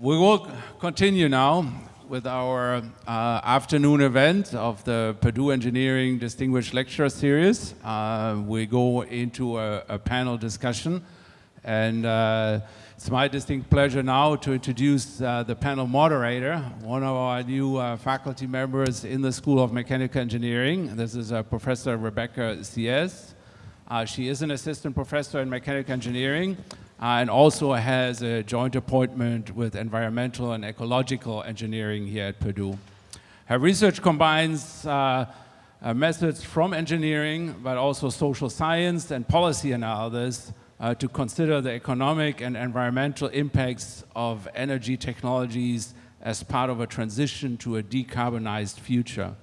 we will continue now with our uh, afternoon event of the Purdue Engineering Distinguished Lecture Series. Uh, we go into a, a panel discussion and uh, it's my distinct pleasure now to introduce uh, the panel moderator, one of our new uh, faculty members in the School of Mechanical Engineering. This is uh, Professor Rebecca Ciez. she is an assistant professor in mechanical engineering uh, and also has a joint appointment with environmental and ecological engineering here at Purdue. Her research combines uh, uh, methods from engineering, but also social science and policy analysis uh, to consider the economic and environmental impacts of energy technologies as part of a transition to a decarbonized future.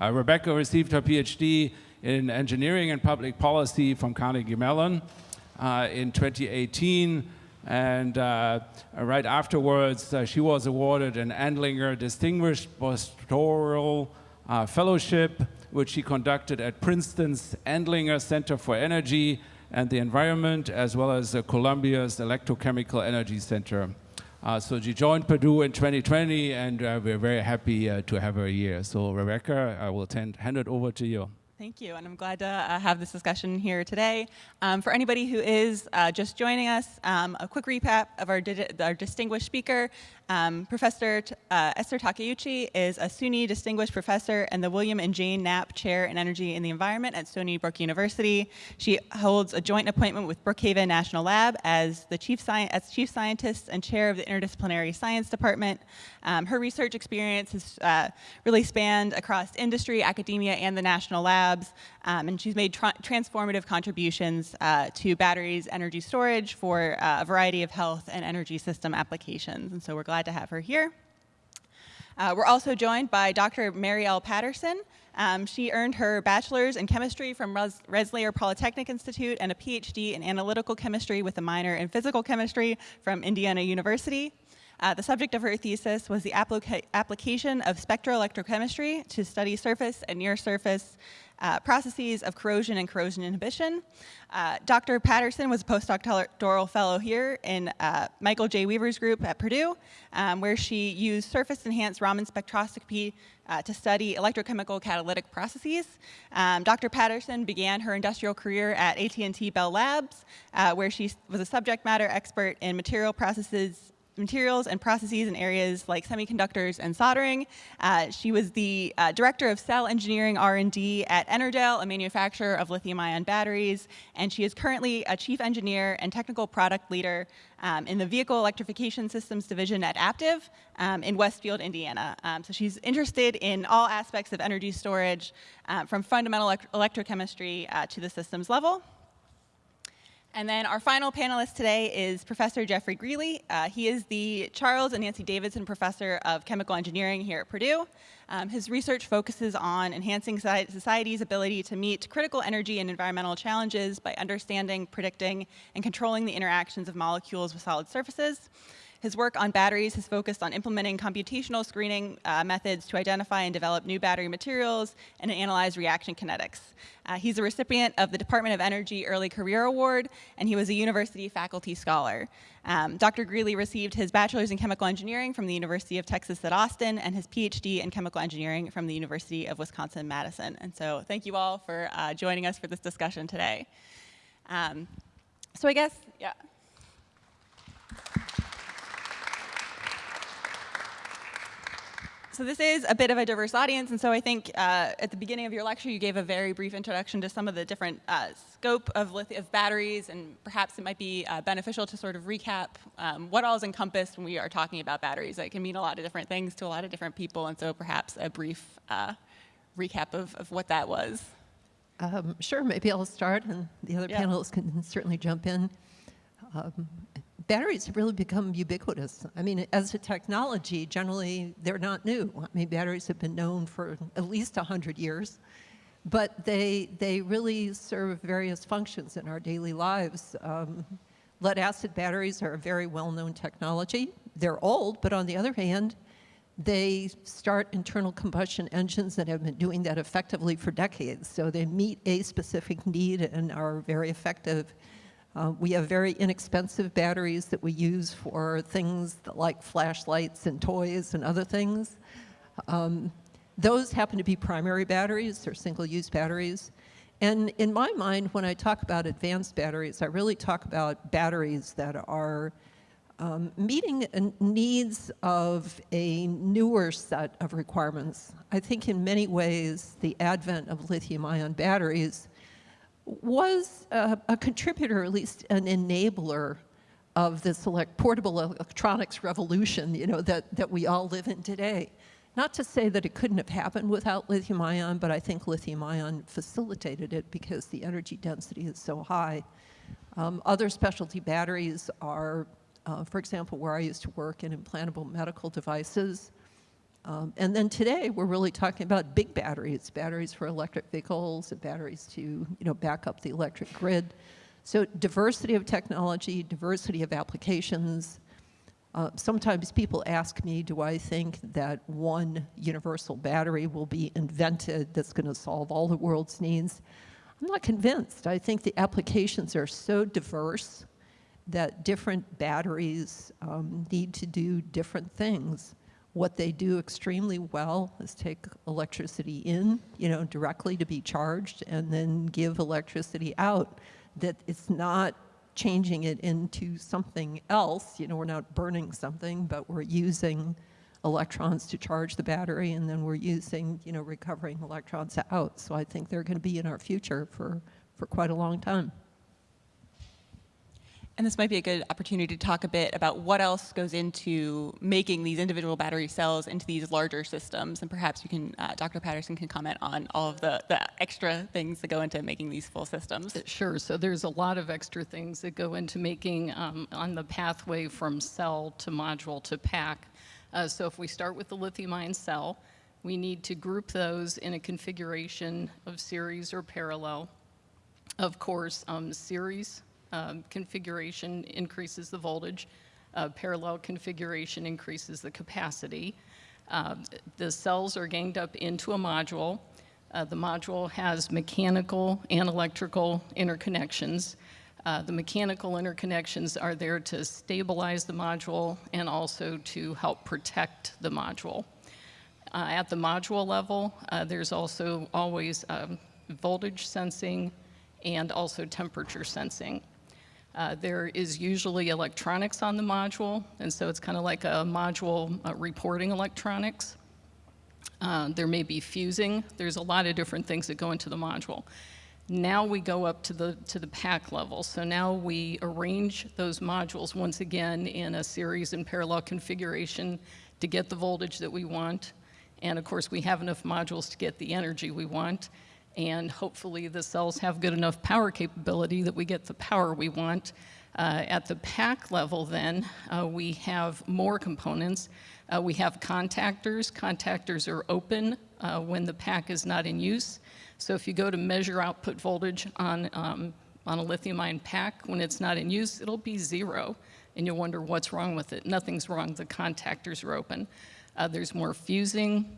Uh, Rebecca received her PhD in engineering and public policy from Carnegie Mellon in 2018. And uh, right afterwards, uh, she was awarded an Andlinger Distinguished Postdoctoral Fellowship, which she conducted at Princeton's Andlinger Center for Energy and the Environment, as well as Columbia's Electrochemical Energy Center. Uh, so she joined Purdue in 2020, and uh, we're very happy uh, to have her here. So Rebecca, I will hand it over to you. Thank you, and I'm glad to uh, have this discussion here today. Um, for anybody who is uh, just joining us, um, a quick recap of our, our distinguished speaker. Um, Professor uh, Esther Takeuchi is a SUNY Distinguished Professor and the William and Jane Knapp Chair in Energy and the Environment at Stony Brook University. She holds a joint appointment with Brookhaven National Lab as the Chief, Sci as Chief Scientist and Chair of the Interdisciplinary Science Department. Um, her research experience has uh, really spanned across industry, academia, and the national labs, um, and she's made tra transformative contributions uh, to batteries, energy storage for uh, a variety of health and energy system applications, and so we're glad to have her here. Uh, we're also joined by Dr. Mary L. Patterson. Um, she earned her bachelor's in chemistry from Res Polytechnic Institute and a PhD in analytical chemistry with a minor in physical chemistry from Indiana University. Uh, the subject of her thesis was the applica application of spectroelectrochemistry to study surface and near surface uh, processes of corrosion and corrosion inhibition. Uh, Dr. Patterson was a postdoctoral fellow here in uh, Michael J. Weaver's group at Purdue, um, where she used surface-enhanced Raman spectroscopy uh, to study electrochemical catalytic processes. Um, Dr. Patterson began her industrial career at AT&T Bell Labs, uh, where she was a subject matter expert in material processes materials and processes in areas like semiconductors and soldering. Uh, she was the uh, director of cell engineering R&D at EnerDel, a manufacturer of lithium-ion batteries, and she is currently a chief engineer and technical product leader um, in the Vehicle Electrification Systems Division at Aptiv um, in Westfield, Indiana. Um, so she's interested in all aspects of energy storage, uh, from fundamental elect electrochemistry uh, to the systems level. And then our final panelist today is Professor Jeffrey Greeley. Uh, he is the Charles and Nancy Davidson Professor of Chemical Engineering here at Purdue. Um, his research focuses on enhancing society's ability to meet critical energy and environmental challenges by understanding, predicting, and controlling the interactions of molecules with solid surfaces. His work on batteries has focused on implementing computational screening uh, methods to identify and develop new battery materials and analyze reaction kinetics. Uh, he's a recipient of the Department of Energy Early Career Award, and he was a university faculty scholar. Um, Dr. Greeley received his bachelor's in chemical engineering from the University of Texas at Austin and his PhD in chemical engineering from the University of Wisconsin-Madison. And so thank you all for uh, joining us for this discussion today. Um, so I guess, yeah. So this is a bit of a diverse audience, and so I think uh, at the beginning of your lecture, you gave a very brief introduction to some of the different uh, scope of, of batteries, and perhaps it might be uh, beneficial to sort of recap um, what all is encompassed when we are talking about batteries. It can mean a lot of different things to a lot of different people, and so perhaps a brief uh, recap of, of what that was. Um, sure, maybe I'll start, and the other yeah. panelists can certainly jump in. Um, batteries have really become ubiquitous. I mean, as a technology, generally, they're not new. I mean, batteries have been known for at least 100 years, but they, they really serve various functions in our daily lives. Um, lead acid batteries are a very well-known technology. They're old, but on the other hand, they start internal combustion engines that have been doing that effectively for decades. So they meet a specific need and are very effective Uh, we have very inexpensive batteries that we use for things like flashlights and toys and other things. Um, those happen to be primary batteries or single-use batteries. And in my mind, when I talk about advanced batteries, I really talk about batteries that are um, meeting needs of a newer set of requirements. I think in many ways, the advent of lithium-ion batteries was a, a, contributor, at least an enabler of this elect portable electronics revolution, you know, that, that we all live in today. Not to say that it couldn't have happened without lithium ion, but I think lithium ion facilitated it because the energy density is so high. Um, other specialty batteries are, uh, for example, where I used to work in implantable medical devices. Um, and then today, we're really talking about big batteries, batteries for electric vehicles, batteries to you know, back up the electric grid. So diversity of technology, diversity of applications, uh, sometimes people ask me, do I think that one universal battery will be invented that's going to solve all the world's needs? I'm not convinced. I think the applications are so diverse that different batteries um, need to do different things. What they do extremely well is take electricity in, you know, directly to be charged and then give electricity out. That it's not changing it into something else. You know, we're not burning something, but we're using electrons to charge the battery, and then we're using, you know, recovering electrons out. So I think they're going to be in our future for, for quite a long time. And this might be a good opportunity to talk a bit about what else goes into making these individual battery cells into these larger systems. And perhaps you can, uh, Dr. Patterson can comment on all of the, the extra things that go into making these full systems. Sure, so there's a lot of extra things that go into making um, on the pathway from cell to module to pack. Uh, so if we start with the lithium ion cell, we need to group those in a configuration of series or parallel. Of course, um, series um, configuration increases the voltage. Uh, parallel configuration increases the capacity. Uh, the cells are ganged up into a module. Uh, the module has mechanical and electrical interconnections. Uh, the mechanical interconnections are there to stabilize the module and also to help protect the module. Uh, at the module level, uh, there's also always um, voltage sensing and also temperature sensing. Uh, there is usually electronics on the module, and so it's kind of like a module uh, reporting electronics. Uh, there may be fusing. There's a lot of different things that go into the module. Now we go up to the, to the pack level. So now we arrange those modules once again in a series and parallel configuration to get the voltage that we want. And of course, we have enough modules to get the energy we want and hopefully the cells have good enough power capability that we get the power we want. Uh, at the pack level then, uh, we have more components. Uh, we have contactors. Contactors are open uh, when the pack is not in use. So if you go to measure output voltage on, um, on a lithium ion pack, when it's not in use, it'll be zero. And you'll wonder what's wrong with it. Nothing's wrong, the contactors are open. Uh, there's more fusing,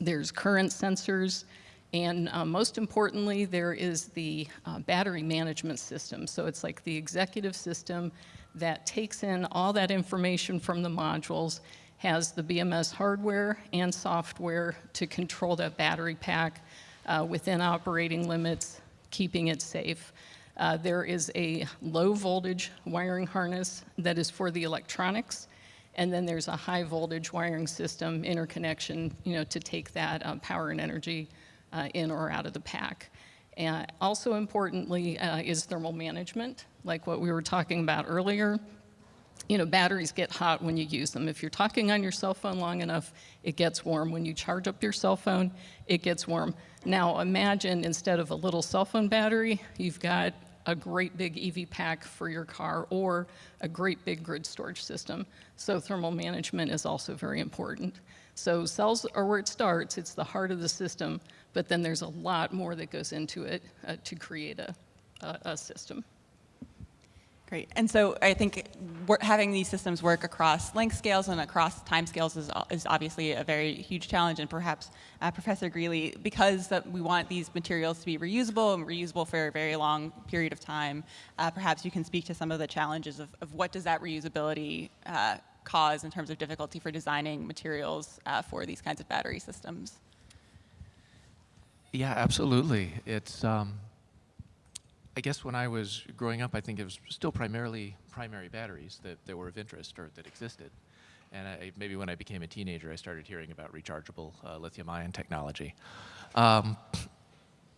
there's current sensors, and uh, most importantly, there is the uh, battery management system. So it's like the executive system that takes in all that information from the modules, has the BMS hardware and software to control that battery pack uh, within operating limits, keeping it safe. Uh, there is a low voltage wiring harness that is for the electronics, and then there's a high voltage wiring system interconnection, you know, to take that uh, power and energy uh, in or out of the pack. And also importantly uh, is thermal management, like what we were talking about earlier. You know, batteries get hot when you use them. If you're talking on your cell phone long enough, it gets warm. When you charge up your cell phone, it gets warm. Now imagine instead of a little cell phone battery, you've got a great big EV pack for your car or a great big grid storage system. So thermal management is also very important. So cells are where it starts, it's the heart of the system, but then there's a lot more that goes into it uh, to create a, a, a system. Great. And so I think having these systems work across length scales and across time scales is, is obviously a very huge challenge. And perhaps uh, Professor Greeley, because we want these materials to be reusable and reusable for a very long period of time, uh, perhaps you can speak to some of the challenges of, of what does that reusability uh, cause in terms of difficulty for designing materials uh, for these kinds of battery systems. Yeah, absolutely. It's, um, I guess when I was growing up, I think it was still primarily primary batteries that, that were of interest or that existed. And I, maybe when I became a teenager, I started hearing about rechargeable uh, lithium ion technology. Um,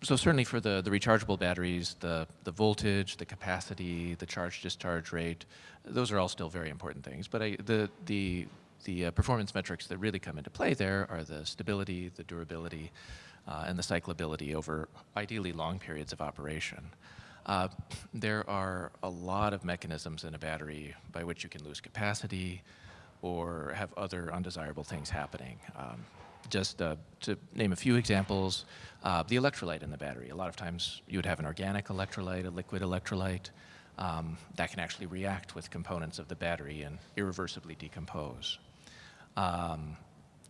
so certainly for the, the rechargeable batteries, the, the voltage, the capacity, the charge discharge rate, those are all still very important things. But I, the, the, the uh, performance metrics that really come into play there are the stability, the durability, uh, and the cyclability over ideally long periods of operation. Uh, there are a lot of mechanisms in a battery by which you can lose capacity or have other undesirable things happening. Um, just uh, to name a few examples, uh, the electrolyte in the battery. A lot of times you would have an organic electrolyte, a liquid electrolyte, um, that can actually react with components of the battery and irreversibly decompose. Um,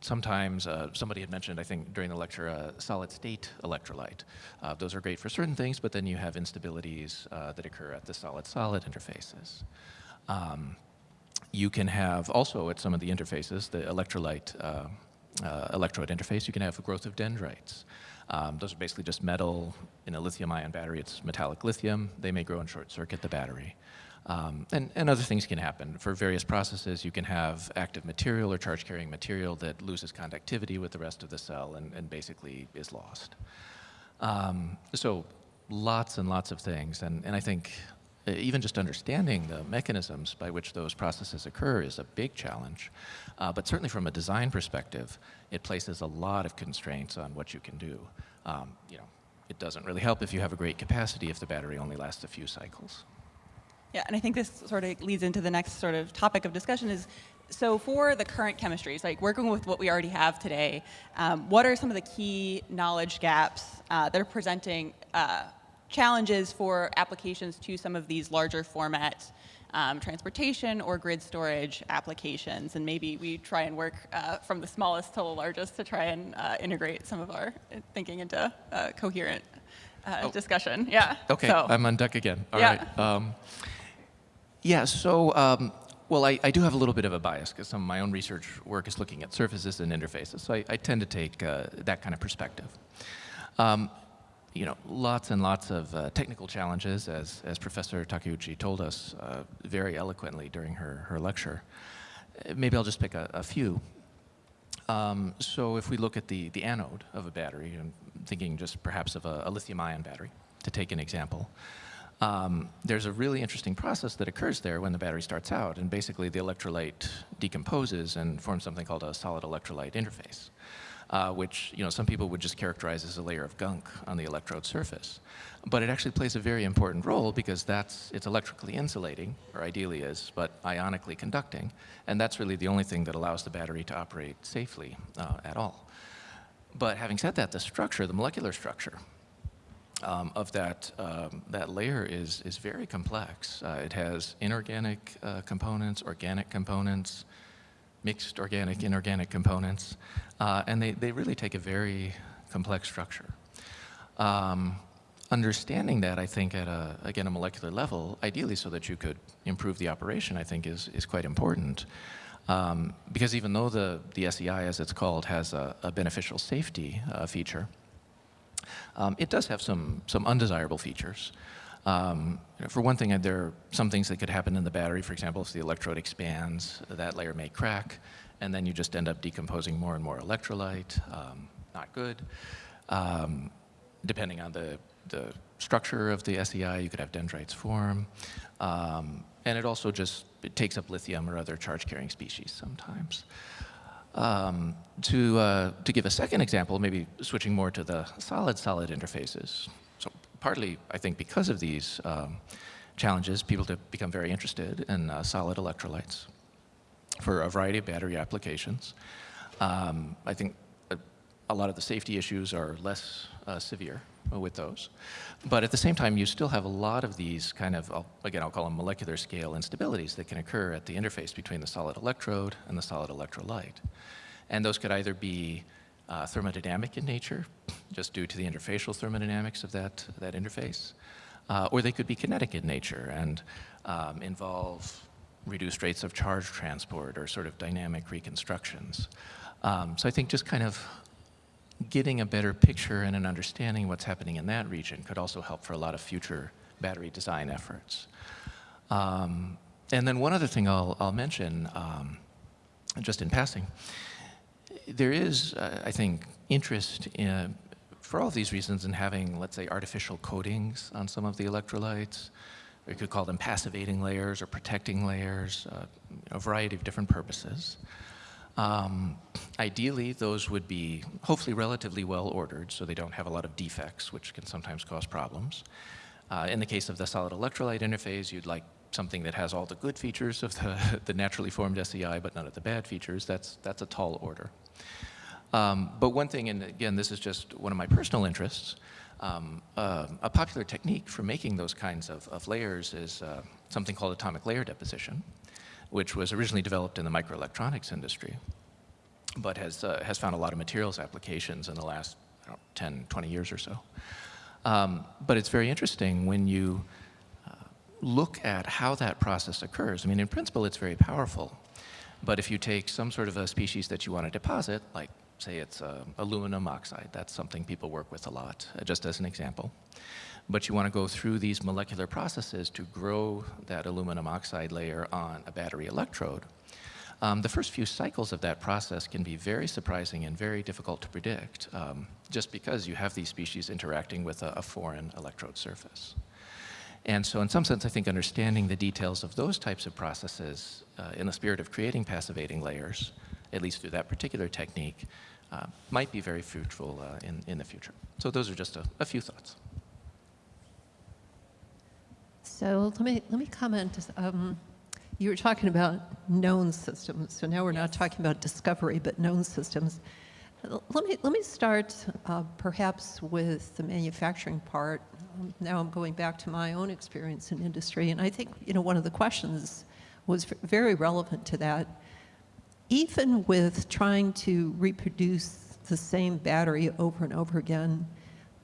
sometimes uh, somebody had mentioned, I think during the lecture, a solid state electrolyte. Uh, those are great for certain things, but then you have instabilities uh, that occur at the solid-solid interfaces. Um, you can have also at some of the interfaces, the electrolyte uh, uh, electrode interface, you can have growth of dendrites. Um, those are basically just metal in a lithium ion battery. It's metallic lithium. They may grow and short circuit the battery. Um, and, and other things can happen. For various processes, you can have active material or charge carrying material that loses conductivity with the rest of the cell and, and basically is lost. Um, so lots and lots of things. And, and I think uh, even just understanding the mechanisms by which those processes occur is a big challenge. Uh, but certainly from a design perspective, it places a lot of constraints on what you can do. Um, you know, it doesn't really help if you have a great capacity if the battery only lasts a few cycles. Yeah, and I think this sort of leads into the next sort of topic of discussion is, so for the current chemistries, like working with what we already have today, um, what are some of the key knowledge gaps uh, that are presenting uh, challenges for applications to some of these larger format um, transportation or grid storage applications? And maybe we try and work uh, from the smallest to the largest to try and uh, integrate some of our thinking into a coherent uh, Oh. discussion. Yeah. Okay, So- I'm on deck again. All Yeah. right. Um, yeah, so, um, well, I, I do have a little bit of a bias because some of my own research work is looking at surfaces and interfaces. So I, I tend to take uh, that kind of perspective. Um, you know, lots and lots of uh, technical challenges, as, as Professor Takeuchi told us uh, very eloquently during her, her lecture. Uh, Maybe I'll just pick a, a few. Um, so if we look at the, the anode of a battery, I'm thinking just perhaps of a, a lithium ion battery, to take an example. Um, there's a really interesting process that occurs there when the battery starts out, and basically the electrolyte decomposes and forms something called a solid electrolyte interface, uh, which you know some people would just characterize as a layer of gunk on the electrode surface. But it actually plays a very important role because that's it's electrically insulating, or ideally is, but ionically conducting, and that's really the only thing that allows the battery to operate safely uh, at all. But having said that, the structure, the molecular structure, um, of that, um, that layer is, is very complex. Uh, it has inorganic uh, components, organic components, mixed organic, inorganic components, uh, and they, they really take a very complex structure. Um, understanding that, I think, at a, again, a molecular level, ideally so that you could improve the operation, I think is, is quite important. Um, because even though the, the SEI, as it's called, has a, a beneficial safety uh, feature, um, it does have some, some undesirable features. Um, for one thing, uh, there are some things that could happen in the battery. For example, if the electrode expands, that layer may crack, and then you just end up decomposing more and more electrolyte. Um, not good. Um, depending on the, the structure of the SEI, you could have dendrites form. Um, and it also just it takes up lithium or other charge-carrying species sometimes. Um, to, uh, to give a second example, maybe switching more to the solid-solid interfaces. So partly, I think, because of these um, challenges, people have become very interested in uh, solid electrolytes for a variety of battery applications. Um, I think a, a lot of the safety issues are less uh, severe with those. But at the same time, you still have a lot of these kind of, again, I'll call them molecular scale instabilities that can occur at the interface between the solid electrode and the solid electrolyte. And those could either be uh, thermodynamic in nature, just due to the interfacial thermodynamics of that, that interface, uh, or they could be kinetic in nature and um, involve reduced rates of charge transport or sort of dynamic reconstructions. Um, so I think just kind of getting a better picture and an understanding of what's happening in that region could also help for a lot of future battery design efforts. Um, and then one other thing I'll, I'll mention, um, just in passing, there is, uh, I think, interest in, for all of these reasons in having, let's say, artificial coatings on some of the electrolytes. We could call them passivating layers or protecting layers, uh, a variety of different purposes. Um, ideally, those would be hopefully relatively well ordered so they don't have a lot of defects, which can sometimes cause problems. Uh, in the case of the solid electrolyte interface, you'd like something that has all the good features of the, the naturally formed SEI, but none of the bad features. That's, that's a tall order. Um, but one thing, and again, this is just one of my personal interests, um, uh, a popular technique for making those kinds of, of layers is uh, something called atomic layer deposition which was originally developed in the microelectronics industry, but has, uh, has found a lot of materials applications in the last know, 10, 20 years or so. Um, but it's very interesting when you uh, look at how that process occurs. I mean, in principle, it's very powerful. But if you take some sort of a species that you want to deposit, like say it's uh, aluminum oxide, that's something people work with a lot, uh, just as an example but you want to go through these molecular processes to grow that aluminum oxide layer on a battery electrode. Um, the first few cycles of that process can be very surprising and very difficult to predict, um, just because you have these species interacting with a, a foreign electrode surface. And so in some sense, I think understanding the details of those types of processes uh, in the spirit of creating passivating layers, at least through that particular technique, uh, might be very fruitful uh, in, in the future. So those are just a, a few thoughts. So let me, let me comment. Um, you were talking about known systems. So now we're yes. not talking about discovery, but known systems. Let me, let me start uh, perhaps with the manufacturing part. Um, now I'm going back to my own experience in industry, and I think you know one of the questions was very relevant to that. Even with trying to reproduce the same battery over and over again,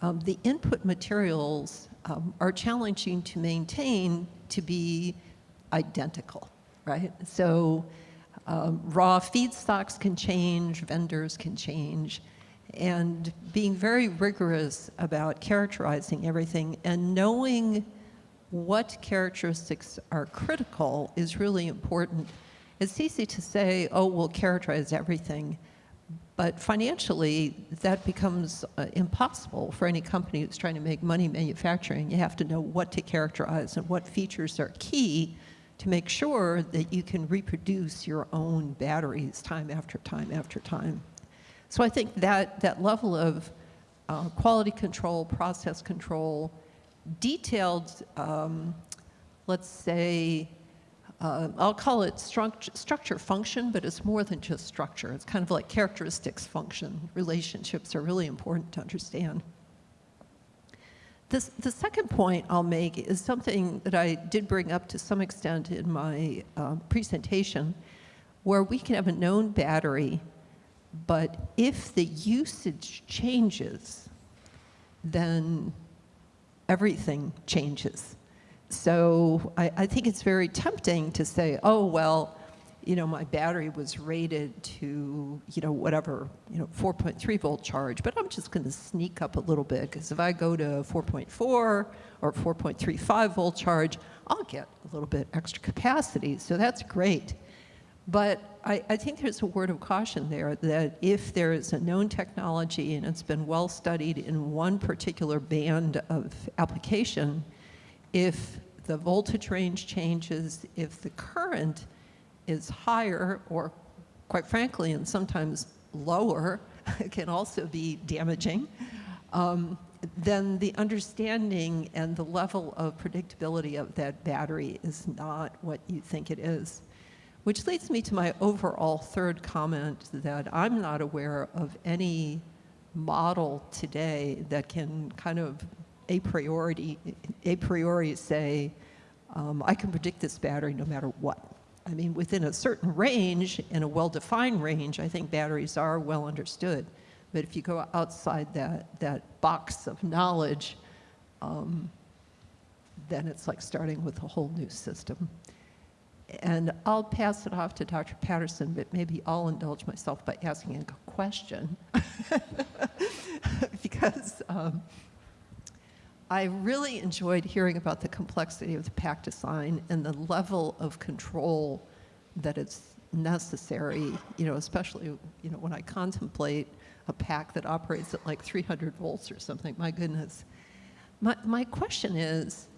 um, the input materials um, are challenging to maintain to be identical, right? So um, raw feedstocks can change, vendors can change, and being very rigorous about characterizing everything and knowing what characteristics are critical is really important. It's easy to say, oh, we'll characterize everything, but financially, that becomes uh, impossible for any company that's trying to make money manufacturing. You have to know what to characterize and what features are key to make sure that you can reproduce your own batteries time after time after time. So I think that, that level of uh, quality control, process control, detailed, um, let's say, uh, I'll call it struct structure function, but it's more than just structure. It's kind of like characteristics function. Relationships are really important to understand. This, the second point I'll make is something that I did bring up to some extent in my uh, presentation, where we can have a known battery, but if the usage changes, then everything changes. So I, I, think it's very tempting to say, oh, well, you know, my battery was rated to, you know, whatever, you know, 4.3 volt charge, but I'm just going to sneak up a little bit because if I go to 4.4 or 4.35 volt charge, I'll get a little bit extra capacity. So that's great. But I, I, think there's a word of caution there that if there is a known technology and it's been well studied in one particular band of application, if the voltage range changes, if the current is higher or quite frankly and sometimes lower can also be damaging, um, then the understanding and the level of predictability of that battery is not what you think it is. Which leads me to my overall third comment that I'm not aware of any model today that can kind of a priori, a priori say, um, I can predict this battery no matter what. I mean, within a certain range, in a well-defined range, I think batteries are well understood. But if you go outside that, that box of knowledge, um, then it's like starting with a whole new system. And I'll pass it off to Dr. Patterson, but maybe I'll indulge myself by asking a question. because um, I really enjoyed hearing about the complexity of the pack design and the level of control that is necessary, you know, especially, you know, when I contemplate a pack that operates at like 300 volts or something, my goodness. My, my question is,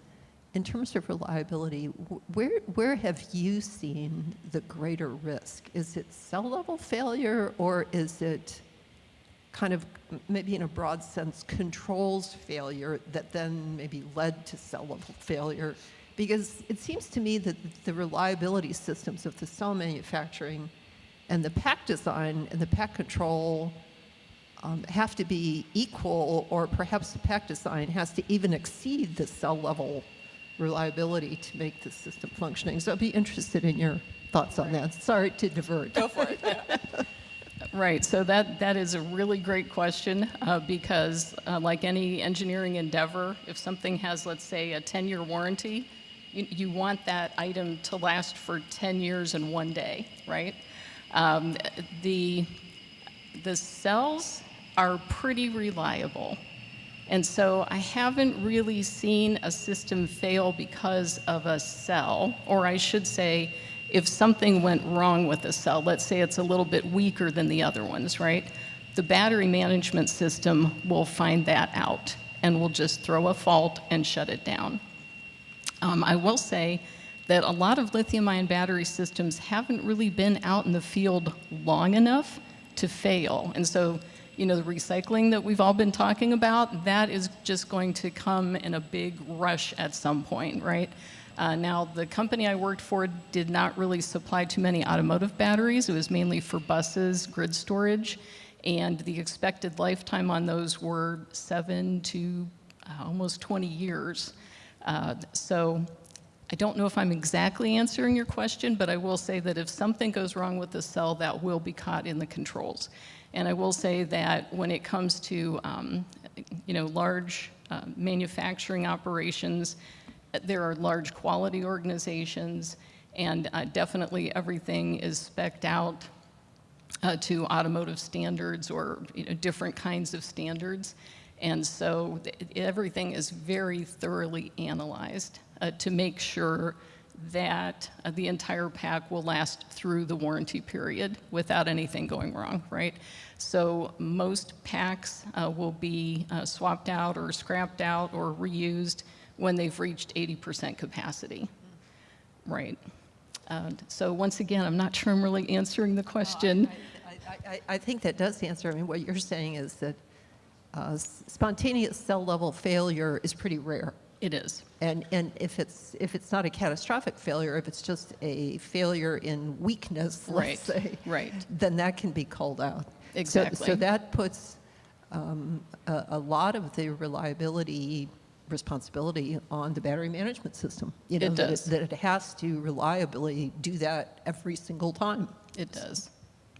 in terms of reliability, where, where have you seen the greater risk? Is it cell level failure or is it kind of, maybe in a broad sense, controls failure that then maybe led to cell level failure? Because it seems to me that the reliability systems of the cell manufacturing and the pack design and the pack control um, have to be equal or perhaps the pack design has to even exceed the cell level reliability to make the system functioning. So I'd be interested in your thoughts on that. Sorry to divert. Go for it. Right, so that, that is a really great question uh, because uh, like any engineering endeavor, if something has, let's say, a 10-year warranty, you, you, want that item to last for 10 years and one day, right? Um, the, the cells are pretty reliable. And so I haven't really seen a system fail because of a cell, or I should say, if something went wrong with a cell, let's say it's a little bit weaker than the other ones, right? The battery management system will find that out and will just throw a fault and shut it down. Um, I will say that a lot of lithium ion battery systems haven't really been out in the field long enough to fail. And so you know, the recycling that we've all been talking about, that is just going to come in a big rush at some point, right? Uh, now, the company I worked for did not really supply too many automotive batteries. It was mainly for buses, grid storage, and the expected lifetime on those were seven to uh, almost 20 years. Uh, so I don't know if I'm exactly answering your question, but I will say that if something goes wrong with the cell, that will be caught in the controls. And I will say that when it comes to, um, you know, large uh, manufacturing operations, there are large quality organizations, and uh, definitely everything is specced out uh, to automotive standards or you know, different kinds of standards. And so everything is very thoroughly analyzed uh, to make sure that uh, the entire pack will last through the warranty period without anything going wrong, right? So most packs uh, will be uh, swapped out or scrapped out or reused when they've reached 80% capacity, right? so once again, I'm not sure I'm really answering the question. I, I, I, think that does answer. I mean, what you're saying is that uh, spontaneous cell level failure is pretty rare. It is. And, and if, it's, if it's not a catastrophic failure, if it's just a failure in weakness, let's right. say, right. then that can be called out. Exactly. So, so that puts um, a, a, lot of the reliability responsibility on the battery management system. You know, it that does. It, that it has to reliably do that every single time. It does.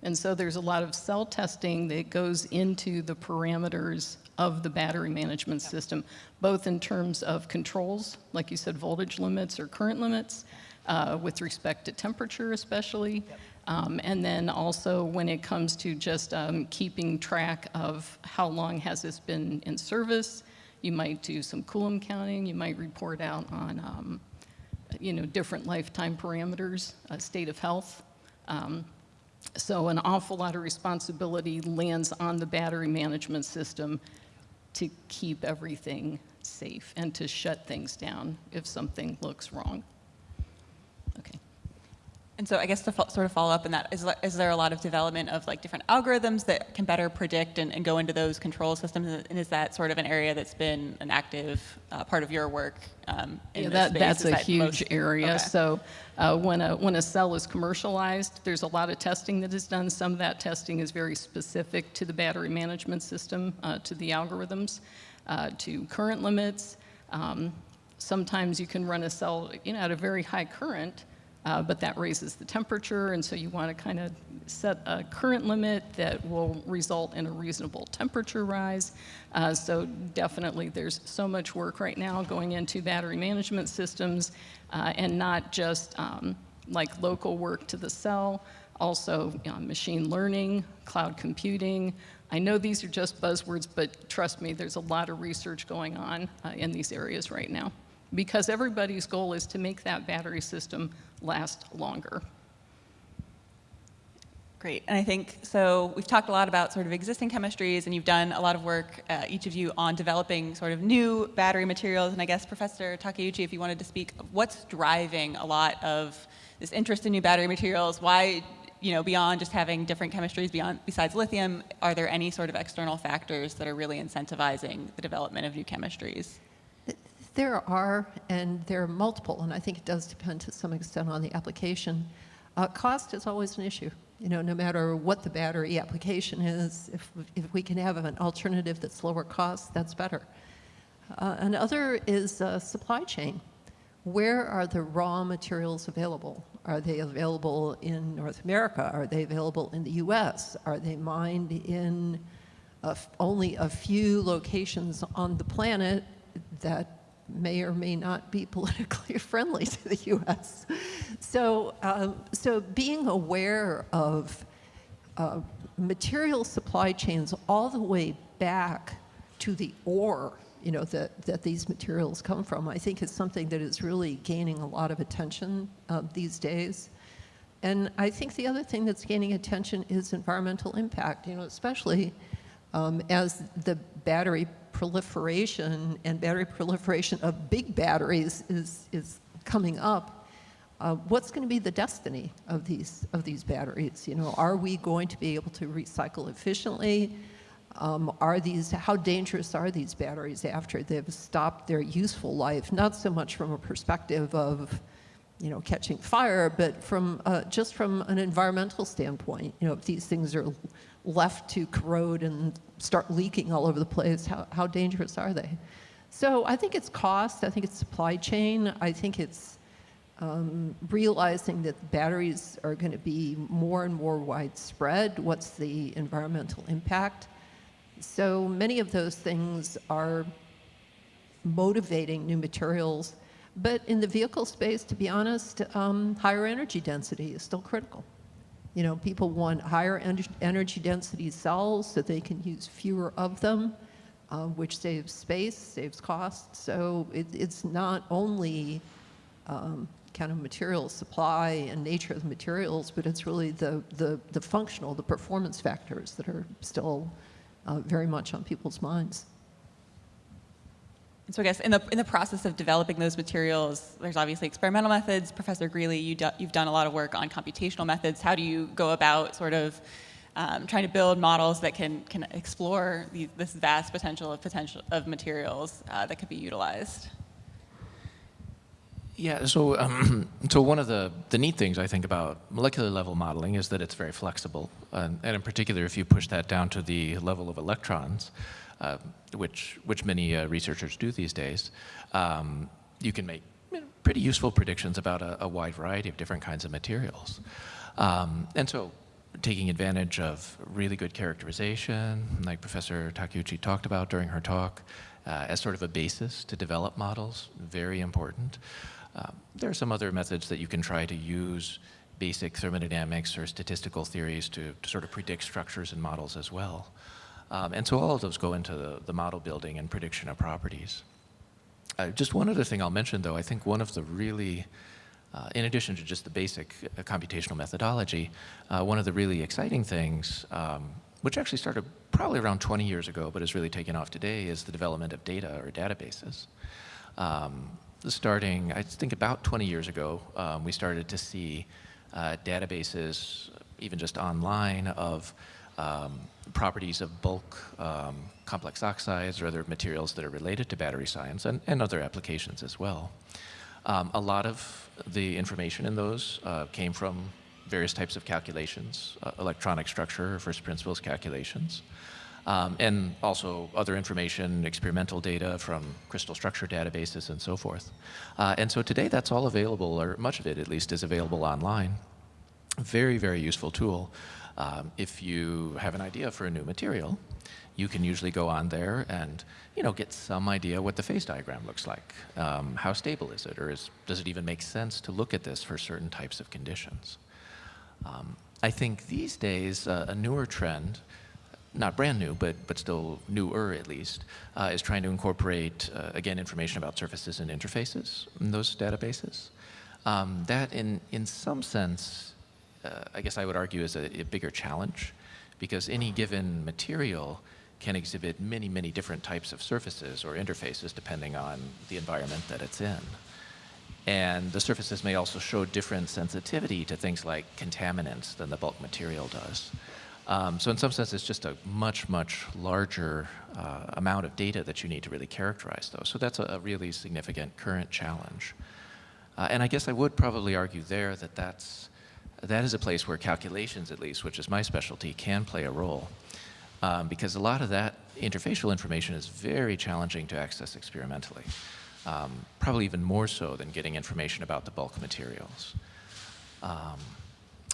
And so there's a lot of cell testing that goes into the parameters of the battery management system, both in terms of controls, like you said, voltage limits or current limits, uh, with respect to temperature especially, um, and then also when it comes to just um, keeping track of how long has this been in service, you might do some Coulomb counting, you might report out on um, you know, different lifetime parameters, uh, state of health. Um, so an awful lot of responsibility lands on the battery management system to keep everything safe and to shut things down if something looks wrong. And so I guess to sort of follow up on that, is, is there a lot of development of like different algorithms that can better predict and, and go into those control systems? And is that sort of an area that's been an active uh, part of your work um, in Yeah, this that, that's a that huge most- area. Okay. So uh, when, a, when a cell is commercialized, there's a lot of testing that is done. Some of that testing is very specific to the battery management system, uh, to the algorithms, uh, to current limits. Um, sometimes you can run a cell you know, at a very high current, uh, but that raises the temperature, and so you want to kind of set a current limit that will result in a reasonable temperature rise. Uh, so definitely, there's so much work right now going into battery management systems, uh, and not just um, like local work to the cell, also you know, machine learning, cloud computing. I know these are just buzzwords, but trust me, there's a lot of research going on uh, in these areas right now because everybody's goal is to make that battery system last longer. Great. And I think so. We've talked a lot about sort of existing chemistries, and you've done a lot of work, uh, each of you, on developing sort of new battery materials. And I guess Professor Takeuchi, if you wanted to speak, what's driving a lot of this interest in new battery materials? Why, you know, beyond just having different chemistries beyond besides lithium, are there any sort of external factors that are really incentivizing the development of new chemistries? There are, and there are multiple, and I think it does depend to some extent on the application. Uh, cost is always an issue. You know, no matter what the battery application is, if, if we can have an alternative that's lower cost, that's better. Uh, another is uh, supply chain. Where are the raw materials available? Are they available in North America? Are they available in the US? Are they mined in only a few locations on the planet that may or may not be politically friendly to the U.S. So, um, so being aware of uh, material supply chains all the way back to the ore, you know, that, that these materials come from, I think is something that is really gaining a lot of attention uh, these days. And I think the other thing that's gaining attention is environmental impact, you know, especially um, as the battery proliferation and battery proliferation of big batteries is, is coming up, uh, what's going to be the destiny of these, of these batteries? You know, are we going to be able to recycle efficiently? Um, are these, how dangerous are these batteries after they've stopped their useful life? Not so much from a perspective of, you know, catching fire, but from, uh, just from an environmental standpoint. You know, if these things are left to corrode and start leaking all over the place, how, how dangerous are they? So I think it's cost, I think it's supply chain, I think it's um, realizing that batteries are going to be more and more widespread. What's the environmental impact? So many of those things are motivating new materials. But in the vehicle space, to be honest, um, higher energy density is still critical. You know, people want higher en energy density cells so they can use fewer of them, uh, which saves space, saves cost. So it, it's not only um, kind of material supply and nature of the materials, but it's really the, the, the functional, the performance factors that are still uh, very much on people's minds. And so I guess in the, in the process of developing those materials, there's obviously experimental methods. Professor Greeley, you do, you've done a lot of work on computational methods. How do you go about sort of um, trying to build models that can, can explore the, this vast potential of, potential of materials uh, that could be utilized? Yeah, so, um, so one of the, the neat things I think about molecular level modeling is that it's very flexible. And, and in particular, if you push that down to the level of electrons, uh, which, which many uh, researchers do these days, um, you can make you know, pretty useful predictions about a, a, wide variety of different kinds of materials. Um, and so taking advantage of really good characterization, like Professor Takeuchi talked about during her talk, uh, as sort of a basis to develop models, very important. Um, there are some other methods that you can try to use basic thermodynamics or statistical theories to, to sort of predict structures and models as well. Um, and so all of those go into the, the model building and prediction of properties. Uh, just one other thing I'll mention though, I think one of the really, uh, in addition to just the basic uh, computational methodology, uh, one of the really exciting things, um, which actually started probably around 20 years ago, but has really taken off today, is the development of data or databases. Um, starting, I think about 20 years ago, um, we started to see uh, databases, even just online, of um, properties of bulk um, complex oxides or other materials that are related to battery science and, and other applications as well. Um, a lot of the information in those uh, came from various types of calculations, uh, electronic structure, first principles calculations, um, and also other information, experimental data from crystal structure databases and so forth. Uh, and so today that's all available, or much of it at least is available online. Very, very useful tool. Um, if you have an idea for a new material, you can usually go on there and you know, get some idea what the phase diagram looks like. Um, how stable is it, or is, does it even make sense to look at this for certain types of conditions? Um, I think these days, uh, a newer trend, not brand new, but, but still newer at least, uh, is trying to incorporate, uh, again, information about surfaces and interfaces in those databases. Um, that, in, in some sense, uh, I guess I would argue is a, a bigger challenge because any given material can exhibit many, many different types of surfaces or interfaces depending on the environment that it's in. And the surfaces may also show different sensitivity to things like contaminants than the bulk material does. Um, so in some sense, it's just a much, much larger uh, amount of data that you need to really characterize those. So that's a, a really significant current challenge. Uh, and I guess I would probably argue there that that's, that is a place where calculations, at least, which is my specialty, can play a role. Um, because a lot of that interfacial information is very challenging to access experimentally um, probably even more so than getting information about the bulk materials. Um,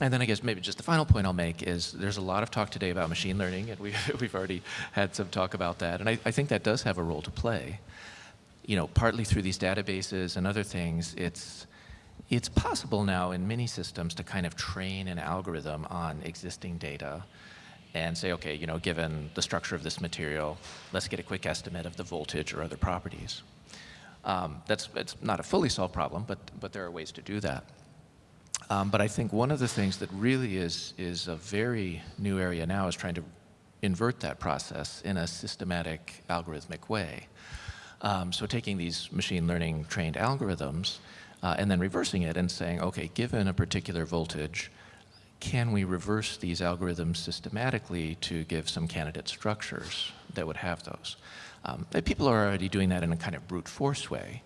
and then I guess maybe just the final point I'll make is there's a lot of talk today about machine learning, and we've, we've already had some talk about that, and I, I think that does have a role to play. You know, partly through these databases and other things, it's, it's possible now in many systems to kind of train an algorithm on existing data and say, okay, you know, given the structure of this material, let's get a quick estimate of the voltage or other properties. Um, that's it's not a fully solved problem, but, but there are ways to do that. Um, but I think one of the things that really is, is a very new area now is trying to invert that process in a systematic algorithmic way. Um, so taking these machine learning trained algorithms uh, and then reversing it and saying, okay, given a particular voltage, can we reverse these algorithms systematically to give some candidate structures that would have those? Um, people are already doing that in a kind of brute force way,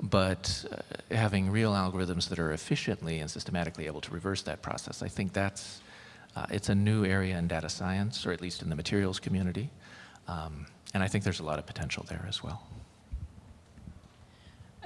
but uh, having real algorithms that are efficiently and systematically able to reverse that process, I think that's, uh, it's a new area in data science, or at least in the materials community, um, and I think there's a lot of potential there as well.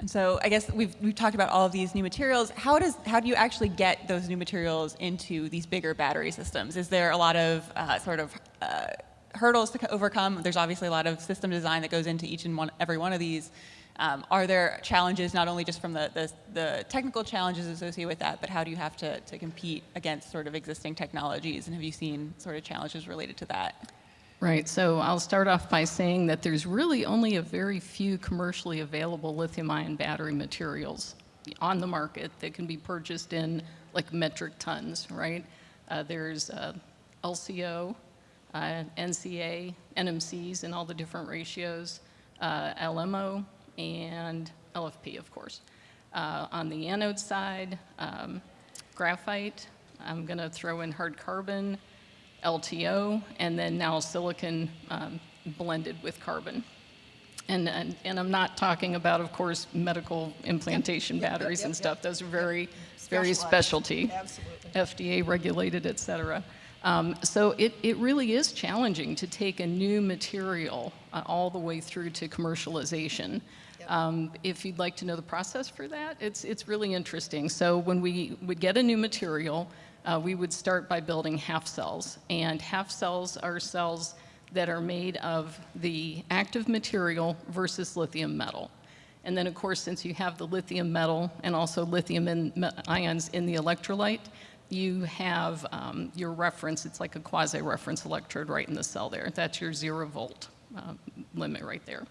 And so I guess we've, we've talked about all of these new materials. How, does, how do you actually get those new materials into these bigger battery systems? Is there a lot of uh, sort of uh, hurdles to overcome. There's obviously a lot of system design that goes into each and one, every one of these. Um, are there challenges, not only just from the, the, the, technical challenges associated with that, but how do you have to, to compete against sort of existing technologies? And have you seen sort of challenges related to that? Right, so I'll start off by saying that there's really only a very few commercially available lithium ion battery materials on the market that can be purchased in like metric tons, right? Uh, there's uh, LCO, uh, NCA, NMCs in all the different ratios, uh, LMO, and LFP, of course. Uh, on the anode side, um, graphite, I'm to throw in hard carbon, LTO, and then now silicon um, blended with carbon. And, and, and, I'm not talking about, of course, medical implantation yep, batteries yep, yep, and stuff. Those are very, very specialty, Absolutely. FDA regulated, et cetera. Um, so it, it really is challenging to take a new material uh, all the way through to commercialization. Um, if you'd like to know the process for that, it's, it's really interesting. So when we would get a new material, uh, we would start by building half cells. And half cells are cells that are made of the active material versus lithium metal. And then, of course, since you have the lithium metal and also lithium in, ions in the electrolyte, you have um, your reference, it's like a quasi-reference electrode right in the cell there. That's your zero volt uh, limit right there.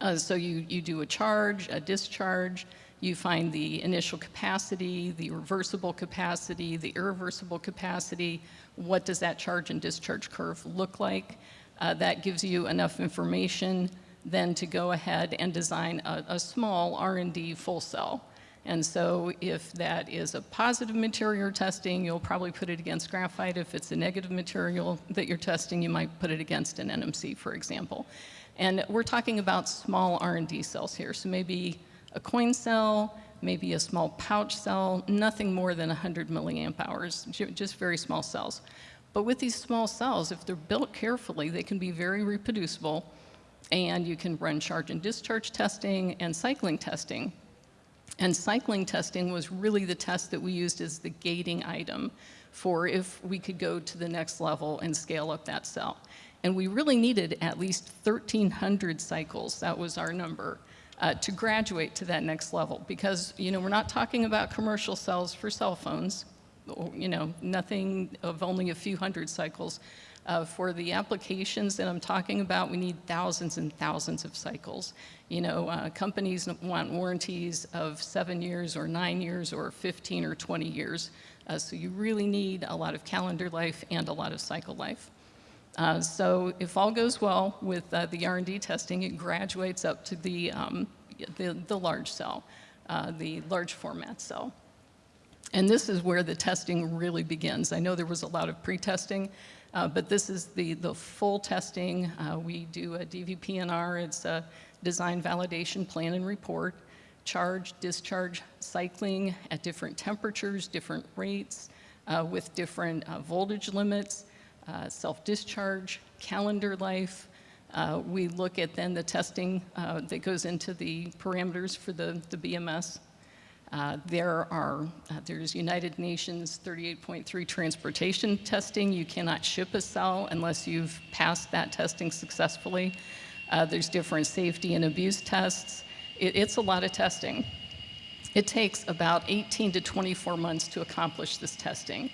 Uh, so you, you do a charge, a discharge, you find the initial capacity, the reversible capacity, the irreversible capacity, what does that charge and discharge curve look like. Uh, that gives you enough information then to go ahead and design a, a small R&D full cell. And so if that is a positive material testing, you'll probably put it against graphite. If it's a negative material that you're testing, you might put it against an NMC, for example. And we're talking about small R&D cells here. So maybe a coin cell, maybe a small pouch cell, nothing more than 100 milliamp hours, just very small cells. But with these small cells, if they're built carefully, they can be very reproducible, and you can run charge and discharge testing and cycling testing. And cycling testing was really the test that we used as the gating item for if we could go to the next level and scale up that cell. And we really needed at least 1,300 cycles, that was our number, uh, to graduate to that next level. Because, you know, we're not talking about commercial cells for cell phones, you know, nothing of only a few hundred cycles. Uh, for the applications that I'm talking about, we need thousands and thousands of cycles. You know, uh, companies want warranties of seven years or nine years or 15 or 20 years. Uh, so you really need a lot of calendar life and a lot of cycle life. Uh, so if all goes well with uh, the R&D testing, it graduates up to the, um, the, the large cell, uh, the large format cell. And this is where the testing really begins. I know there was a lot of pre-testing, uh, but this is the, the full testing. Uh, we do a DVP&R, it's a design validation plan and report, charge, discharge, cycling at different temperatures, different rates, uh, with different voltage limits, uh, self-discharge, calendar life. Uh, we look at then the testing uh, that goes into the parameters for the, the BMS. Uh, there are, uh, there's United Nations 38.3 transportation testing. You cannot ship a cell unless you've passed that testing successfully. Uh, there's different safety and abuse tests. It, it's a lot of testing. It takes about 18 to 24 months to accomplish this testing.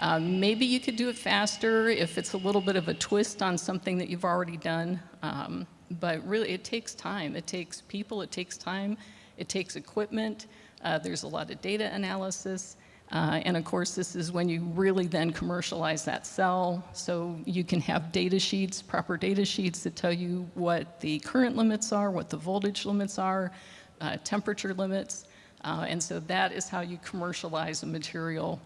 Um, maybe you could do it faster if it's a little bit of a twist on something that you've already done. Um, but really, it takes time. It takes people, it takes time, it takes equipment. Uh, there's a lot of data analysis. Uh, and of course, this is when you really then commercialize that cell. So you can have data sheets, proper data sheets that tell you what the current limits are, what the voltage limits are, uh, temperature limits. Uh, and so that is how you commercialize a material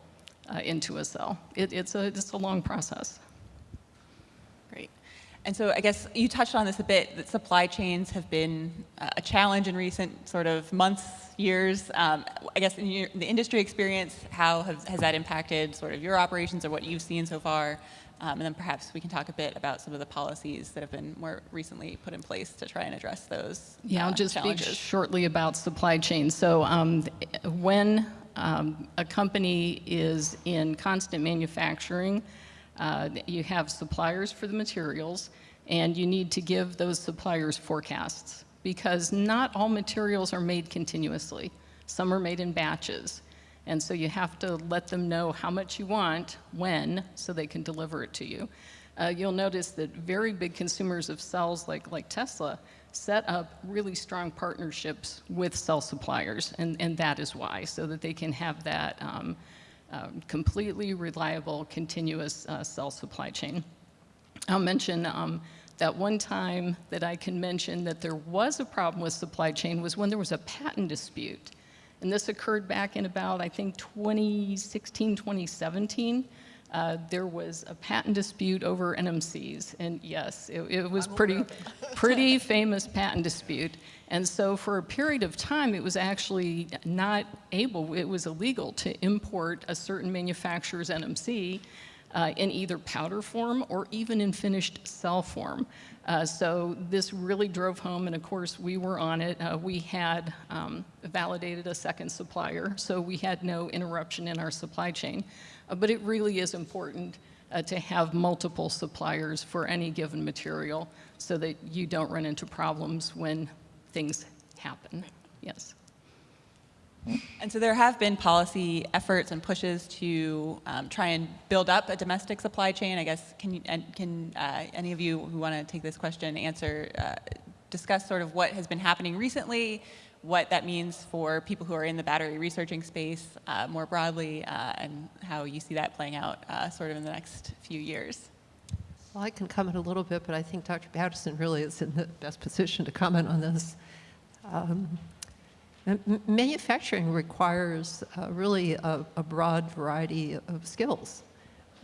uh, into a cell. It, it's, a, it's a long process. Great. And so I guess you touched on this a bit, that supply chains have been uh, a challenge in recent sort of months, years. Um, I guess in your, the industry experience, how has, has that impacted sort of your operations or what you've seen so far? Um, and then perhaps we can talk a bit about some of the policies that have been more recently put in place to try and address those Yeah, I'll uh, just challenges. speak shortly about supply chain. So um, when um, a company is in constant manufacturing, uh, you have suppliers for the materials, and you need to give those suppliers forecasts because not all materials are made continuously. Some are made in batches. And so you have to let them know how much you want, when, so they can deliver it to you. Uh, you'll notice that very big consumers of cells like, like Tesla set up really strong partnerships with cell suppliers, and, and that is why, so that they can have that um, um, completely reliable, continuous uh, cell supply chain. I'll mention um, that one time that I can mention that there was a problem with supply chain was when there was a patent dispute. And this occurred back in about, I think, 2016, 2017. Uh, there was a patent dispute over NMCs, and yes, it, it was pretty, pretty famous patent dispute. And so for a period of time, it was actually not able, it was illegal to import a certain manufacturer's NMC uh, in either powder form or even in finished cell form. Uh, so this really drove home, and of course we were on it. Uh, we had um, validated a second supplier, so we had no interruption in our supply chain. Uh, but it really is important uh, to have multiple suppliers for any given material so that you don't run into problems when things happen. Yes. And so there have been policy efforts and pushes to um, try and build up a domestic supply chain. I guess, can, you, can uh, any of you who want to take this question answer, uh, discuss sort of what has been happening recently, what that means for people who are in the battery researching space uh, more broadly, uh, and how you see that playing out uh, sort of in the next few years? Well, I can comment a little bit, but I think Dr. Patterson really is in the best position to comment on this. Um, manufacturing requires uh, really a, a broad variety of skills.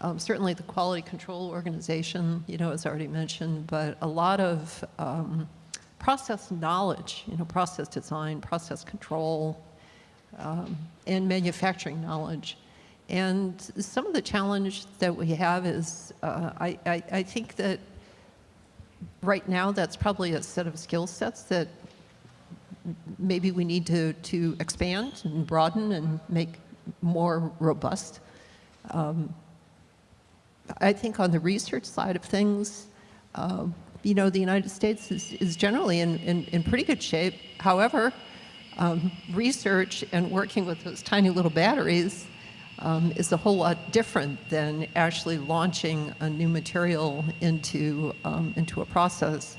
Um, certainly the quality control organization, you know, as already mentioned, but a lot of um, process knowledge, you know, process design, process control, um, and manufacturing knowledge. And some of the challenge that we have is, uh, I, I, I think that right now that's probably a set of skill sets that maybe we need to, to expand and broaden and make more robust. Um, I think on the research side of things, uh, you know, the United States is, is generally in, in, in pretty good shape. However, um, research and working with those tiny little batteries um, is a whole lot different than actually launching a new material into, um, into a process.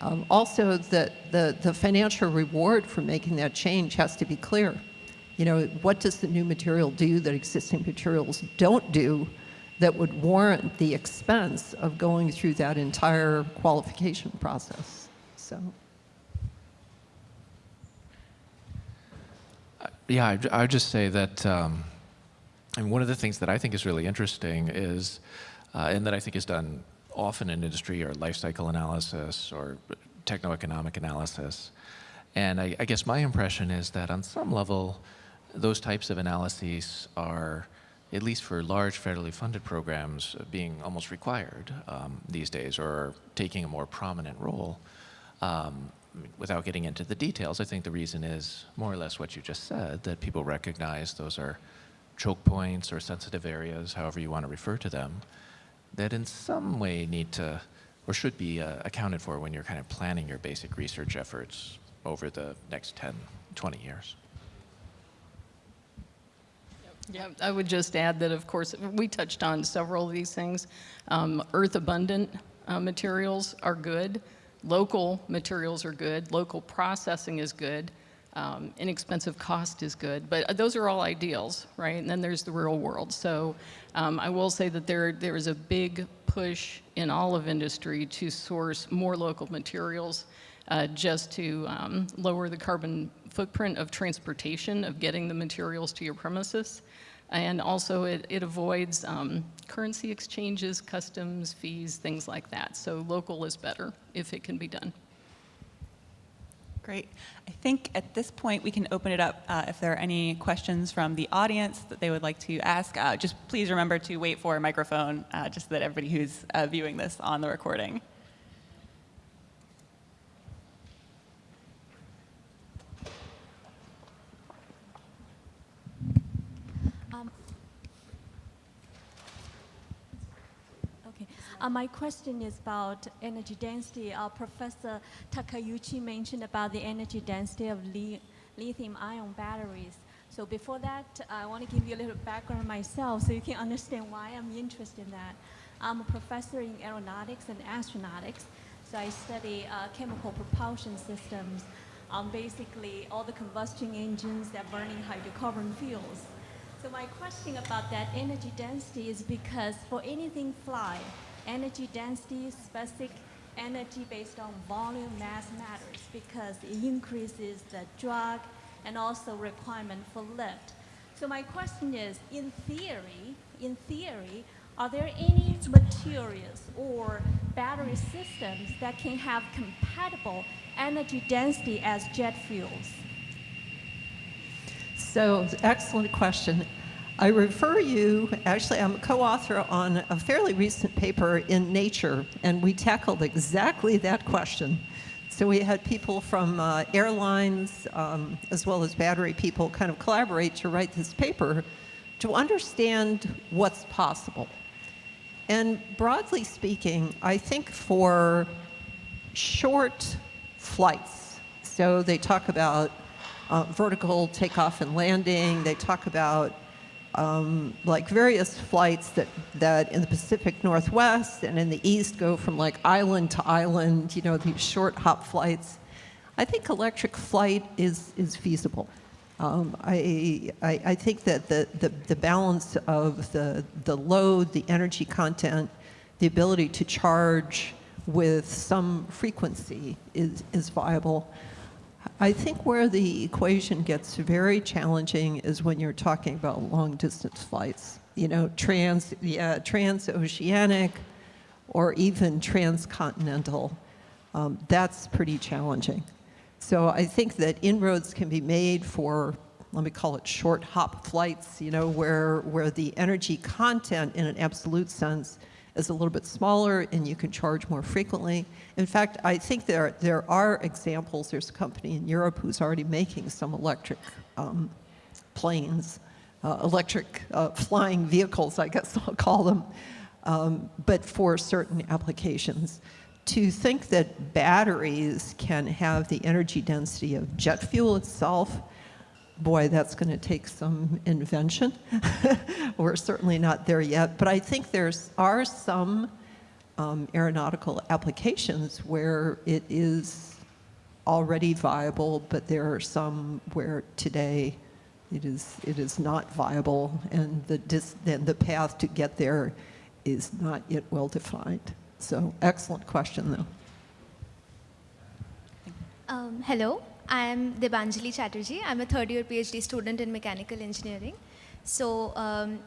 Um, also, the, the, the financial reward for making that change has to be clear. You know, what does the new material do that existing materials don't do that would warrant the expense of going through that entire qualification process? So. Yeah, I, I would just say that, um, and one of the things that I think is really interesting is, uh, and that I think is done often in industry or life cycle analysis or techno-economic analysis. And I, I, guess my impression is that on some level, those types of analyses are, at least for large federally funded programs, being almost required um, these days or taking a more prominent role. Um, without getting into the details, I think the reason is more or less what you just said, that people recognize those are choke points or sensitive areas, however you want to refer to them, that in some way need to or should be uh, accounted for when you're kind of planning your basic research efforts over the next 10, 20 years. Yeah, I would just add that, of course, we touched on several of these things. Um, earth abundant uh, materials are good. Local materials are good. Local processing is good. Um, inexpensive cost is good, but those are all ideals, right? And then there's the real world. So um, I will say that there there is a big push in all of industry to source more local materials uh, just to um, lower the carbon footprint of transportation, of getting the materials to your premises. And also it, it avoids um, currency exchanges, customs, fees, things like that. So local is better if it can be done. Great. I think at this point we can open it up uh, if there are any questions from the audience that they would like to ask. Uh, just please remember to wait for a microphone uh, just so that everybody who's uh, viewing this on the recording Uh, my question is about energy density. Uh, Professor Takeuchi mentioned about the energy density of li lithium ion batteries. So before that, I want to give you a little background myself so you can understand why I'm interested in that. I'm a professor in aeronautics and astronautics. So I study uh, chemical propulsion systems, um, basically all the combustion engines that burning hydrocarbon fuels. So my question about that energy density is because for anything fly, energy density, specific energy based on volume mass matters because it increases the drag and also requirement for lift. So my question is, in theory, in theory, are there any materials or battery systems that can have compatible energy density as jet fuels? So, excellent question. I refer you, actually, I'm a co-author on a fairly recent paper in Nature, and we tackled exactly that question. So we had people from uh, airlines, um, as well as battery people, kind of collaborate to write this paper to understand what's possible. And broadly speaking, I think for short flights, so they talk about uh, vertical takeoff and landing, they talk about um, like various flights that, that in the Pacific Northwest and in the East go from like island to island, you know, these short hop flights. I think electric flight is, is feasible. Um, I, I, I, think that the, the, the balance of the, the load, the energy content, the ability to charge with some frequency is, is viable. I think where the equation gets very challenging is when you're talking about long distance flights. You know, trans, yeah, transoceanic or even transcontinental. Um, that's pretty challenging. So I think that inroads can be made for, let me call it short hop flights, you know, where, where the energy content in an absolute sense is a little bit smaller and you can charge more frequently. In fact, I think there, there are examples. There's a company in Europe who's already making some electric um, planes, uh, electric uh, flying vehicles, I guess I'll call them, um, but for certain applications. To think that batteries can have the energy density of jet fuel itself boy, that's going to take some invention. We're certainly not there yet, but I think there are some um, aeronautical applications where it is already viable, but there are some where today it is, it is not viable and the, dis, and the path to get there is not yet well defined. So excellent question though. Um, hello, I am Debanjali Chatterjee. I'm a third year PhD student in mechanical engineering. So um,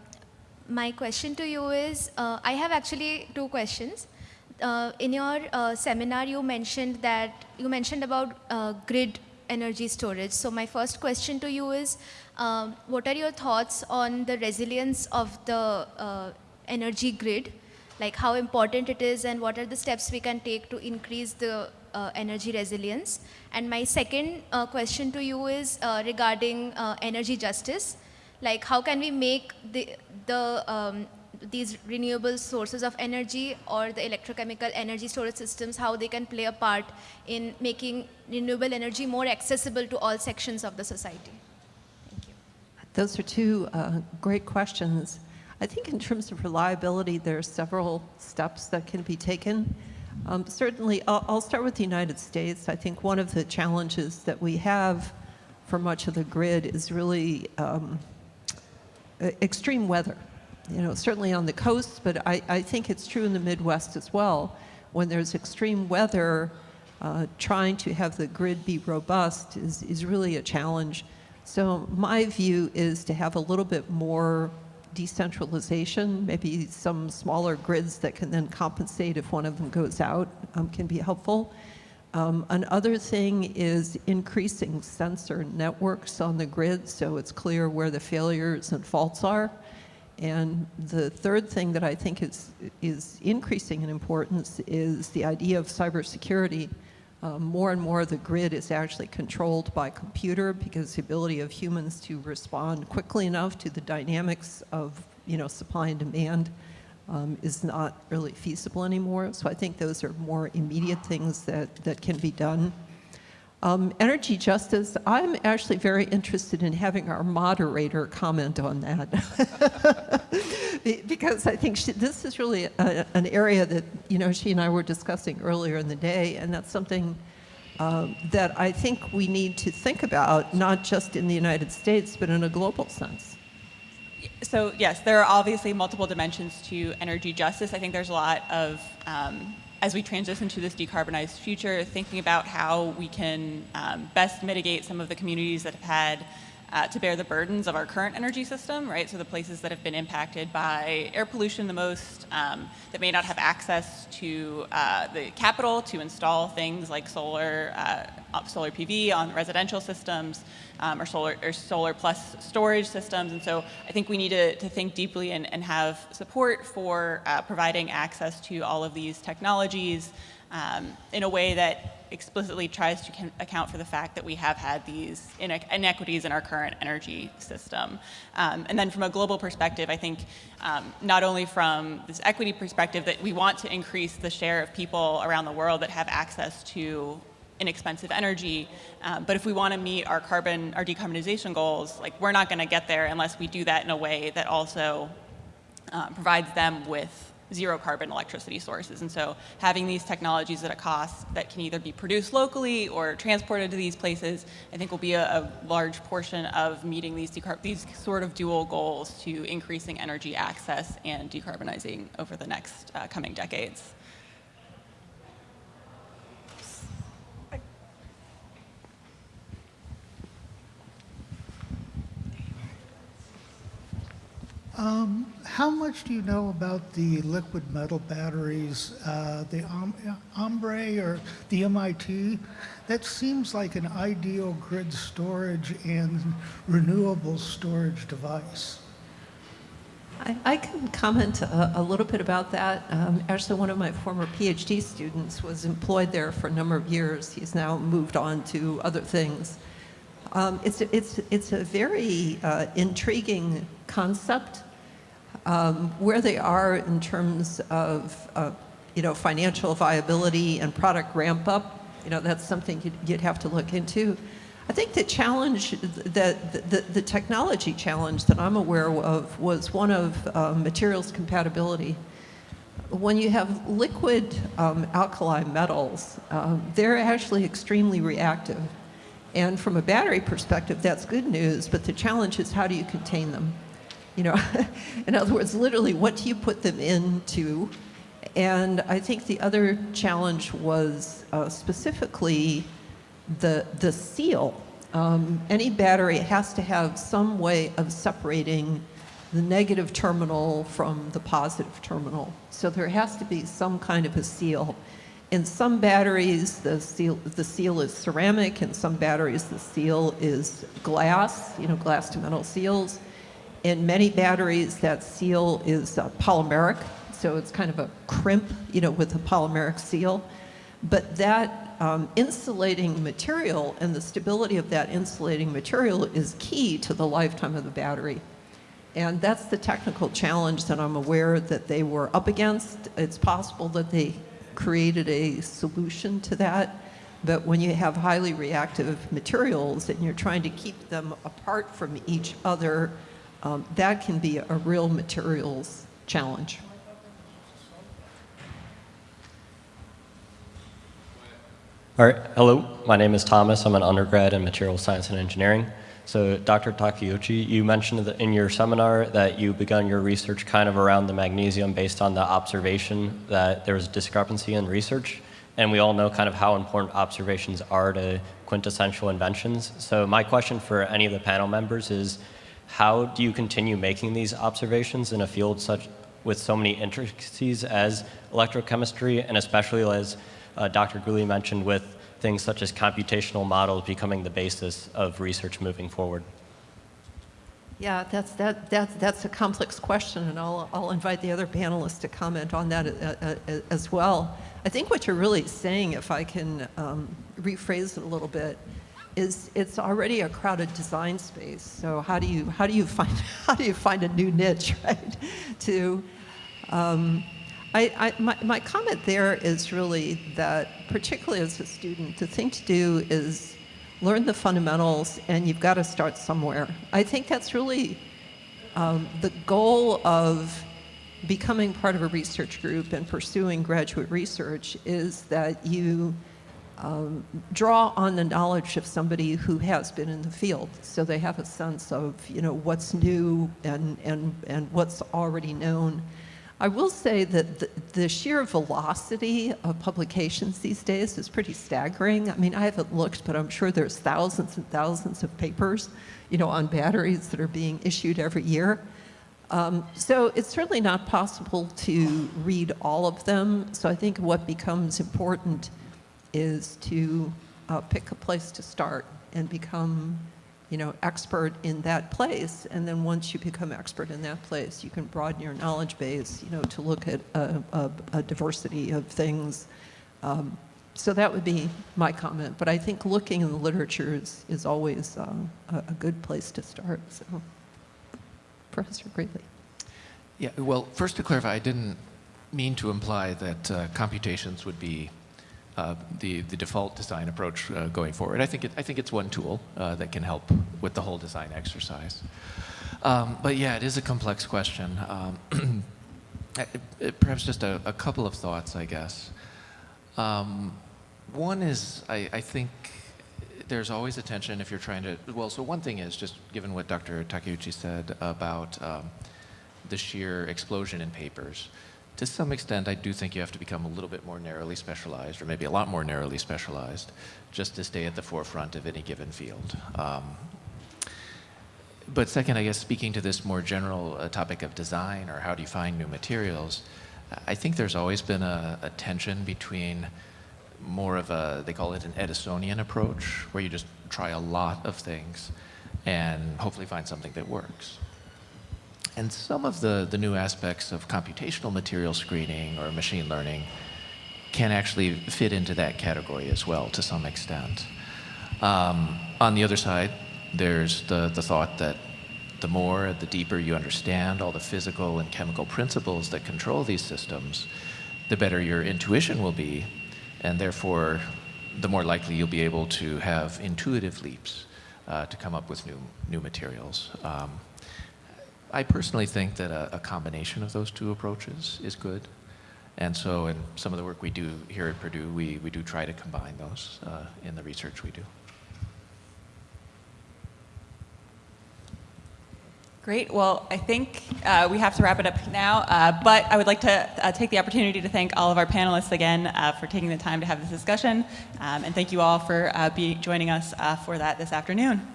my question to you is, uh, I have actually two questions. Uh, in your uh, seminar, you mentioned that, you mentioned about uh, grid energy storage. So my first question to you is, um, what are your thoughts on the resilience of the uh, energy grid? Like how important it is and what are the steps we can take to increase the uh, energy resilience. And my second uh, question to you is uh, regarding uh, energy justice. Like how can we make the, the, um, these renewable sources of energy or the electrochemical energy storage systems, how they can play a part in making renewable energy more accessible to all sections of the society? Thank you. Those are two uh, great questions. I think in terms of reliability, there are several steps that can be taken. Um, certainly, I'll, I'll, start with the United States. I think one of the challenges that we have for much of the grid is really um, extreme weather. You know, certainly on the coast, but I, I, think it's true in the Midwest as well. When there's extreme weather, uh, trying to have the grid be robust is, is really a challenge. So my view is to have a little bit more decentralization, maybe some smaller grids that can then compensate if one of them goes out um, can be helpful. Um, another thing is increasing sensor networks on the grid so it's clear where the failures and faults are. And the third thing that I think is, is increasing in importance is the idea of cybersecurity. Um, more and more the grid is actually controlled by computer because the ability of humans to respond quickly enough to the dynamics of you know, supply and demand um, is not really feasible anymore. So I think those are more immediate things that, that can be done. Um, energy justice, I'm actually very interested in having our moderator comment on that. because I think she, this is really a, an area that, you know, she and I were discussing earlier in the day, and that's something um, that I think we need to think about, not just in the United States, but in a global sense. So yes, there are obviously multiple dimensions to energy justice. I think there's a lot of um, as we transition to this decarbonized future, thinking about how we can um, best mitigate some of the communities that have had uh, to bear the burdens of our current energy system, right? So the places that have been impacted by air pollution the most, um, that may not have access to uh, the capital to install things like solar, uh, solar PV on residential systems, um, or solar or solar plus storage systems. And so I think we need to, to think deeply and, and have support for uh, providing access to all of these technologies um, in a way that explicitly tries to account for the fact that we have had these inequities in our current energy system. Um, and then from a global perspective, I think um, not only from this equity perspective that we want to increase the share of people around the world that have access to inexpensive energy, um, but if we want to meet our carbon, our decarbonization goals, like we're not going to get there unless we do that in a way that also uh, provides them with zero carbon electricity sources. And so having these technologies at a cost that can either be produced locally or transported to these places, I think will be a, a large portion of meeting these, these sort of dual goals to increasing energy access and decarbonizing over the next uh, coming decades. Um, how much do you know about the liquid metal batteries, uh, the Ambri or the MIT? That seems like an ideal grid storage and renewable storage device. I, I can comment a, a little bit about that. Um, actually, one of my former PhD students was employed there for a number of years. He's now moved on to other things. Um, it's, a, it's, it's a very uh, intriguing concept. Um, where they are in terms of, uh, you know, financial viability and product ramp up, you know, that's something you'd, you'd have to look into. I think the challenge, the, the, the, technology challenge that I'm aware of was one of uh, materials compatibility. When you have liquid um, alkali metals, um, they're actually extremely reactive. And from a battery perspective, that's good news, but the challenge is how do you contain them? You know, in other words, literally, what do you put them into? And I think the other challenge was uh, specifically the, the seal. Um, any battery has to have some way of separating the negative terminal from the positive terminal. So there has to be some kind of a seal. In some batteries, the seal, the seal is ceramic. In some batteries, the seal is glass, you know, glass to metal seals. In many batteries, that seal is uh, polymeric, so it's kind of a crimp, you know, with a polymeric seal. But that um, insulating material and the stability of that insulating material is key to the lifetime of the battery. And that's the technical challenge that I'm aware that they were up against. It's possible that they created a solution to that. But when you have highly reactive materials and you're trying to keep them apart from each other, um, that can be a real materials challenge. All right, hello, my name is Thomas. I'm an undergrad in material science and engineering. So Dr. Takeuchi, you mentioned in your seminar that you begun your research kind of around the magnesium based on the observation that there was discrepancy in research. And we all know kind of how important observations are to quintessential inventions. So my question for any of the panel members is, how do you continue making these observations in a field such with so many intricacies as electrochemistry, and especially as uh, Dr. Greeley mentioned with things such as computational models becoming the basis of research moving forward? Yeah, that's, that, that, that's a complex question, and I'll, I'll invite the other panelists to comment on that uh, uh, as well. I think what you're really saying, if I can um, rephrase it a little bit, is it's already a crowded design space. So how do you how do you find how do you find a new niche, right? to um, I, I, my, my comment there is really that, particularly as a student, the thing to do is learn the fundamentals, and you've got to start somewhere. I think that's really um, the goal of becoming part of a research group and pursuing graduate research is that you um, draw on the knowledge of somebody who has been in the field so they have a sense of you know what's new and and and what's already known I will say that the, the, sheer velocity of publications these days is pretty staggering. I mean, I haven't looked, but I'm sure there's thousands and thousands of papers, you know, on batteries that are being issued every year. Um, so it's certainly not possible to read all of them. So I think what becomes important is to uh, pick a place to start and become, you know, expert in that place. And then once you become expert in that place, you can broaden your knowledge base, you know, to look at a, a, a diversity of things. Um, so that would be my comment. But I think looking in the literature is, is always a, a, good place to start. So, Professor Greeley. Yeah, well, first to clarify, I didn't mean to imply that uh, computations would be uh, the, the default design approach uh, going forward. I think, it, I think it's one tool uh, that can help with the whole design exercise. Um, but yeah, it is a complex question. Um, perhaps just a, a, couple of thoughts, I guess. Um, one is, I, I, think there's always a tension if you're trying to, well, so one thing is just given what Dr. Takeuchi said about um, the sheer explosion in papers to some extent, I do think you have to become a little bit more narrowly specialized, or maybe a lot more narrowly specialized, just to stay at the forefront of any given field. Um, but second, I guess speaking to this more general uh, topic of design or how do you find new materials, I think there's always been a, a tension between more of a, they call it an Edisonian approach, where you just try a lot of things and hopefully find something that works. And some of the, the new aspects of computational material screening or machine learning can actually fit into that category as well to some extent. Um, on the other side, there's the, the thought that the more, the deeper you understand all the physical and chemical principles that control these systems, the better your intuition will be, and therefore the more likely you'll be able to have intuitive leaps uh, to come up with new, new materials. Um, I personally think that a, a, combination of those two approaches is good. And so in some of the work we do here at Purdue, we, we do try to combine those uh, in the research we do. Great. Well, I think uh, we have to wrap it up now, uh, but I would like to uh, take the opportunity to thank all of our panelists again uh, for taking the time to have this discussion, um, and thank you all for uh, be joining us for that this afternoon.